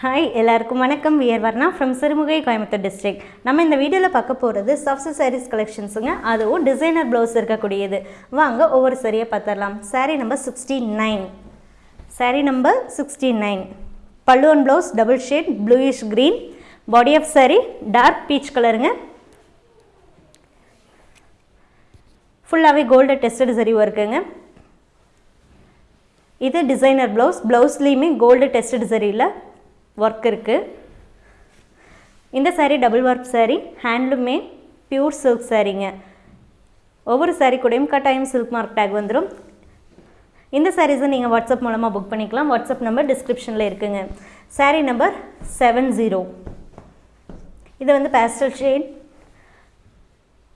Hi எல்லாருக்கும் வணக்கம். We're Varna from Sirumugai Coimbatore district நம்ம இந்த வீடியோவில் பார்க்க போகிறது சாஃப்ட் சாரீஸ் கலெக்ஷன்ஸுங்க அதுவும் டிசைனர் ப்ளவுஸ் இருக்கக்கூடியது. வாங்க ஒவ்வொரு சரியாக பார்த்துடலாம். Sari number sixty nine sari number sixty nine பல்லுவன் blouse double shade bluish green body of sari dark peach கலருங்க ஃபுல்லாகவே கோல்டு டெஸ்டட் சரி ஒர்க்குங்க இது டிசைனர் ப்ளவுஸ் ப்ளவுஸ்லேயுமே கோல்டு டெஸ்டட் சரியில் ஒர்க் இருக்குது இந்த சாரீ டபுள் ஒர்க் சாரீ ஹேண்ட்லூமே பியூர் சில்க் சாரீங்க ஒவ்வொரு சாரீ கூடயும் கட்டாயம் சில்க் மார்க் டேக் வந்துடும் இந்த சாரீஸை நீங்கள் வாட்ஸ்அப் மூலமாக புக் பண்ணிக்கலாம். வாட்ஸ்அப் நம்பர் டிஸ்கிரிப்ஷனில் இருக்குங்க. சாரீ நம்பர் செவன் ஜீரோ இது வந்து பேஸ்டல் ஷேட்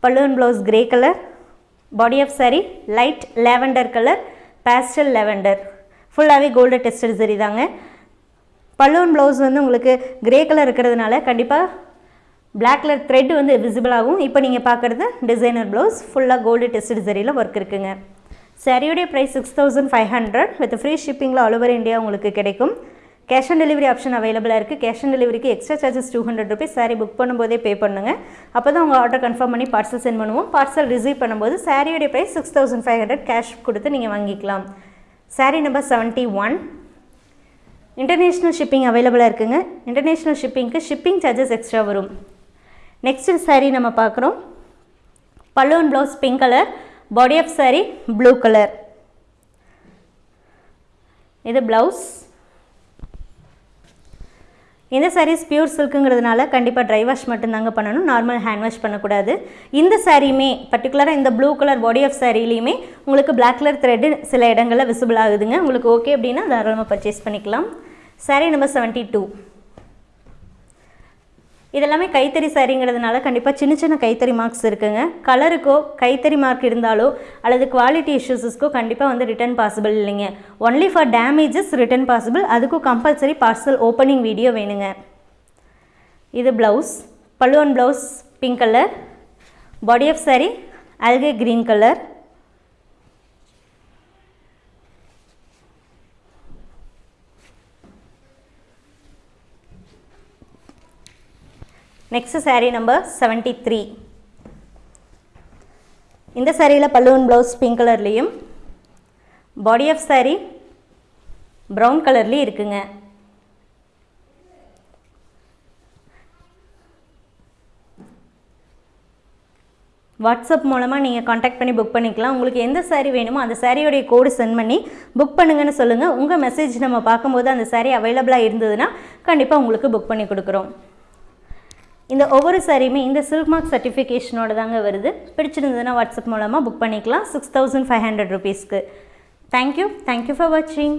பல்லுவன் blouse grey colour body of sari light lavender colour pastel lavender ஃபுல்லாகவே கோல்டு டெஸ்டட் சரி தாங்க. பல்லுவன் ப்ளவுஸ் வந்து உங்களுக்கு கிரே கலர் இருக்கிறதுனால கண்டிப்பாக பிளாக் கலர் த்ரெட் வந்து விசிபிள் ஆகும். இப்போ நீங்கள் பார்க்குறது டிசைனர் ப்ளவுஸ் ஃபுல்லாக கோல்டு டெஸ்ட் சரியில் ஒர்க் இருக்குங்க. சரியுடைய price six thousand five hundred with free ஷிப்பிங்கில் all over India உங்களுக்கு கிடைக்கும். கேஷ் ஆன் டெலிவரி ஆப்ஷன் அவைலபிளாக இருக்குது கேஷ் ஆன் டெலிவரிக்கு extra charges two hundred rupees sari book பண்ணும்போதே பே பண்ணுங்கள் அப்போ தான் உங்கள் ஆர்டர் கன்ஃபார்ம் பண்ணி பார்சல் சென்ட் பண்ணுவோம். பார்சல் ரிசீவ் பண்ணும்போது சாரியோடைய price six thousand five hundred cash கொடுத்து நீங்கள் வாங்கிக்கலாம். Sari number seventy one international shipping அவைலபிளாக இருக்குங்க. இன்டர்நேஷ்னல் ஷிப்பிங்க்கு ஷிப்பிங் சார்ஜஸ் எக்ஸ்ட்ரா வரும். நெக்ஸ்ட் சாரீ நம்ம பார்க்குறோம். பல்லுவன் blouse pink colour body of sari blue colour இது ப்ளவுஸ் இந்த சாரீஸ் பியூர் சில்க்குங்கிறதுனால கண்டிப்பாக ட்ரை வாஷ் மட்டும்தாங்க பண்ணணும். நார்மல் ஹேண்ட் வாஷ் பண்ணக்கூடாது. இந்த சாரியுமே பர்டிகுலராக இந்த ப்ளூ கலர் பாடி ஆஃப் சாரிலையுமே உங்களுக்கு பிளாக் கலர் த்ரெட்டு சில இடங்களில் விசிபிள் ஆகுதுங்க. உங்களுக்கு ஓகே அப்படின்னா தாராளமாக பர்ச்சேஸ் பண்ணிக்கலாம். saree நம்பர் செவன்ட்டி டூ இதெல்லாமே கைத்தறி சாரிங்கிறதுனால கண்டிப்பாக சின்ன சின்ன கைத்தறி மார்க்ஸ் இருக்குங்க. கலருக்கோ கைத்தறி மார்க் இருந்தாலோ அல்லது குவாலிட்டி இஷ்யூஸஸ்க்கோ கண்டிப்பாக வந்து ரிட்டர்ன் பாசிபிள் இல்லைங்க. Only for damages return possible அதுக்கும் கம்பல்சரி பார்சல் ஓப்பனிங் வீடியோ வேணுங்க. இது ப்ளவுஸ் பல்லுவன் blouse pink colour body of sari அல்கே green colour next sari number seventy three இந்த சாரியில் பல்லுவன் ப்ளவுஸ் பிங்க் கலர்லேயும் பாடி ஆஃப் சாரீ ப்ரௌன் கலர்லேயும் இருக்குங்க. வாட்ஸ்அப் மூலமாக நீங்கள் காண்டாக்ட் பண்ணி புக் பண்ணிக்கலாம். உங்களுக்கு எந்த சாரீ வேணுமோ அந்த சாரியோடைய கோடு சென்ட் பண்ணி புக் பண்ணுங்கன்னு சொல்லுங்கள் உங்கள் மெசேஜ் நம்ம பார்க்கும்போது அந்த சாரீ அவைலபிளாக இருந்ததுன்னா கண்டிப்பாக உங்களுக்கு புக் பண்ணி கொடுக்குறோம். இந்த ஒவ்வொரு சாரியுமே இந்த சில்க் மார்க் சர்டிஃபிகேஷனோட தாங்க வருது. பிடிச்சிருந்ததுன்னா வாட்ஸ்அப் மூலமாக புக் பண்ணிக்கலாம். சிக்ஸ் தௌசண்ட் ஃபைவ் ஹண்ட்ரட் ருபீஸ்க்கு thank you thank you for வாட்சிங்